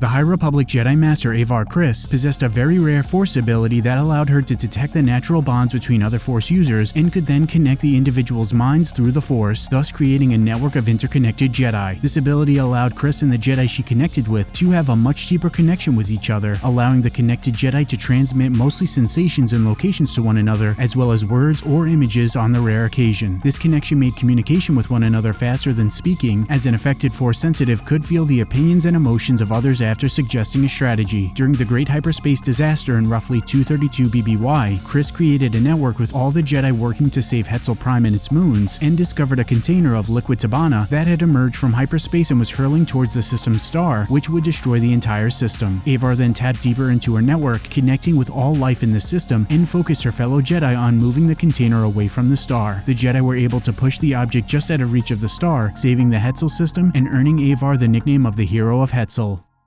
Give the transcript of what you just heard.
The High Republic Jedi Master Avar Kriss possessed a very rare Force ability that allowed her to detect the natural bonds between other Force users and could then connect the individual's minds through the Force, thus creating a network of interconnected Jedi. This ability allowed Kriss and the Jedi she connected with to have a much deeper connection with each other, allowing the connected Jedi to transmit mostly sensations and locations to one another, as well as words or images on the rare occasion. This connection made communication with one another faster than speaking, as an affected Force sensitive could feel the opinions and emotions of others after suggesting a strategy. During the Great Hyperspace Disaster in roughly 232 BBY, Kriss created a network with all the Jedi working to save Hetzal Prime and its moons, and discovered a container of liquid Tibanna that had emerged from hyperspace and was hurling towards the system's star, which would destroy the entire system. Avar then tapped deeper into her network, connecting with all life in the system, and focused her fellow Jedi on moving the container away from the star. The Jedi were able to push the object just out of reach of the star, saving the Hetzal system and earning Avar the nickname of the Hero of Hetzal.